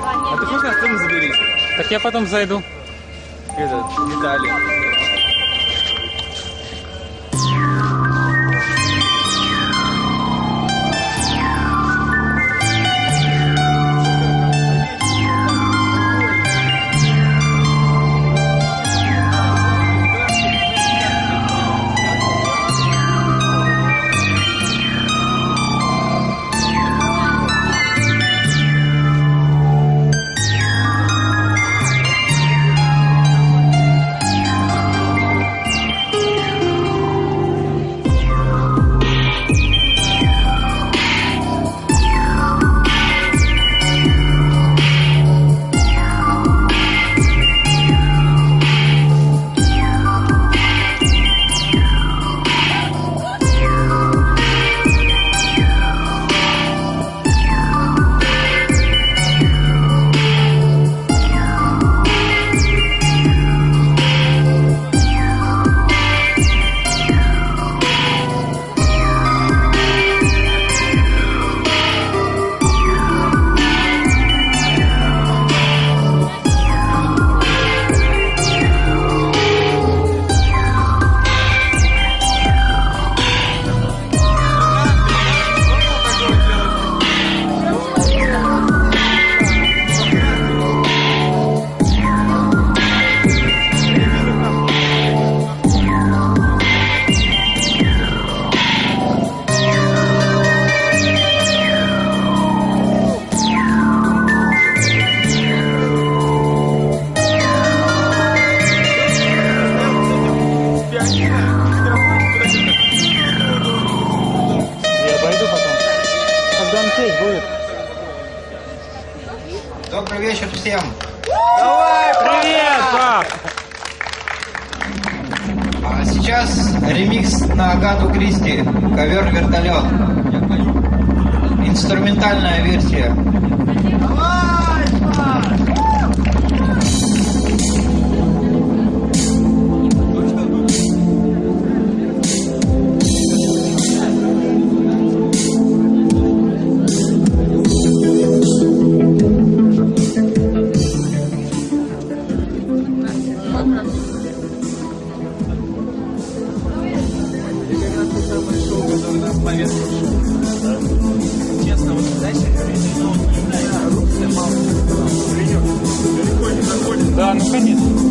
А ты хочешь на заберись? Так я потом зайду. Этот, Виталий. Инструментальная версия. Честно, Да,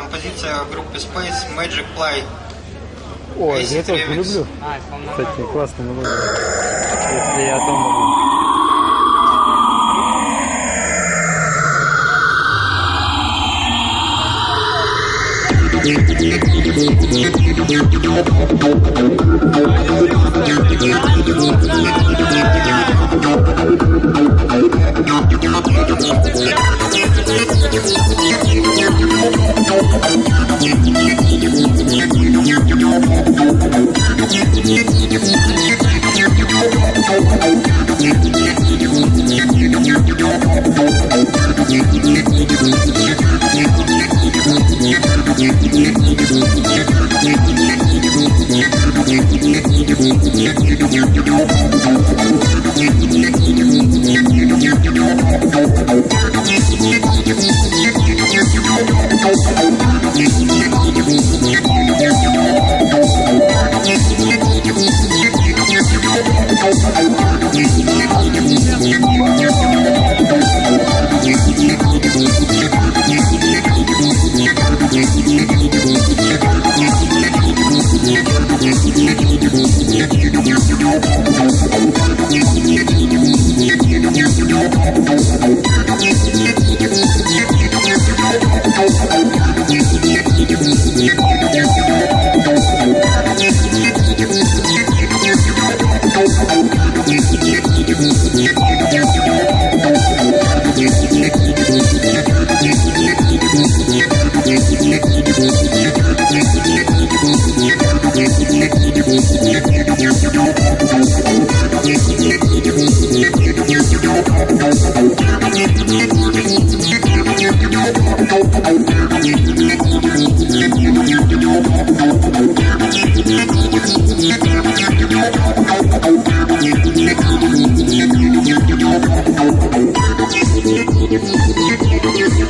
композиция группы Space Magic Play. Acid я тоже люблю. Кстати, классная мелодия. Если я дома был. Thank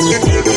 Yeah.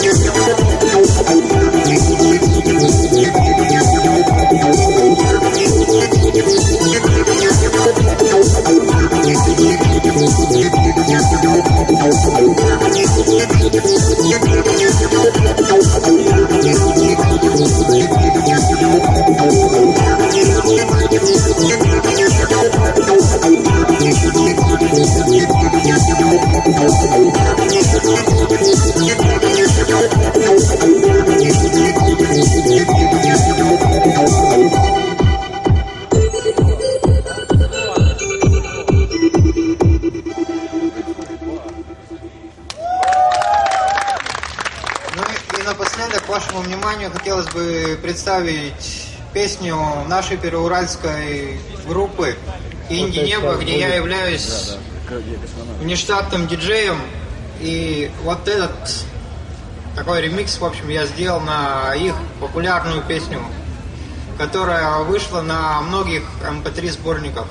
Представить песню нашей переуральской группы «Инди Небо», где я являюсь внештатным диджеем. И вот этот такой ремикс, в общем, я сделал на их популярную песню, которая вышла на многих MP3 сборниках.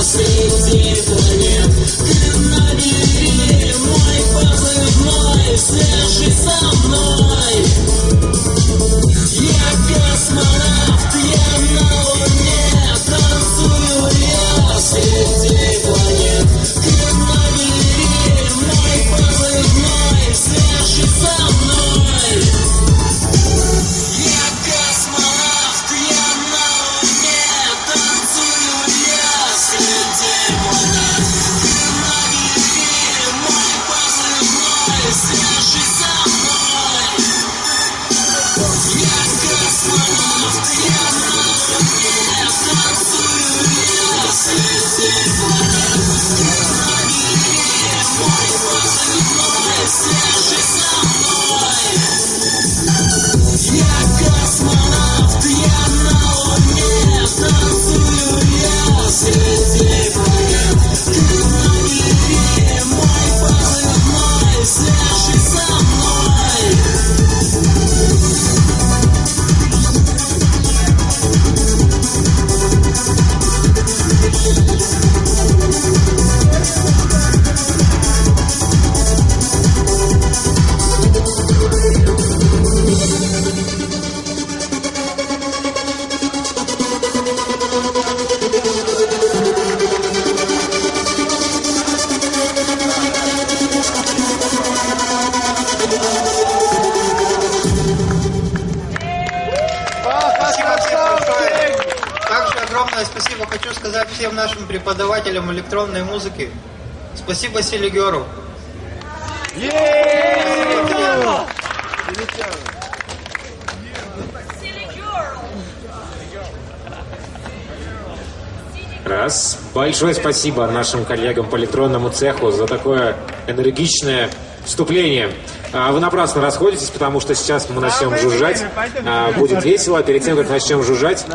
Спасибо, огромное спасибо хочу сказать всем нашим преподавателям электронной музыки. Спасибо Селигеру. Всем. Раз. Большое спасибо нашим коллегам по электронному цеху за такое энергичное вступление. А, Вы напрасно расходитесь, потому что сейчас мы начнем жужжать. А, Будет весело. Перед тем, как начнем жужжать,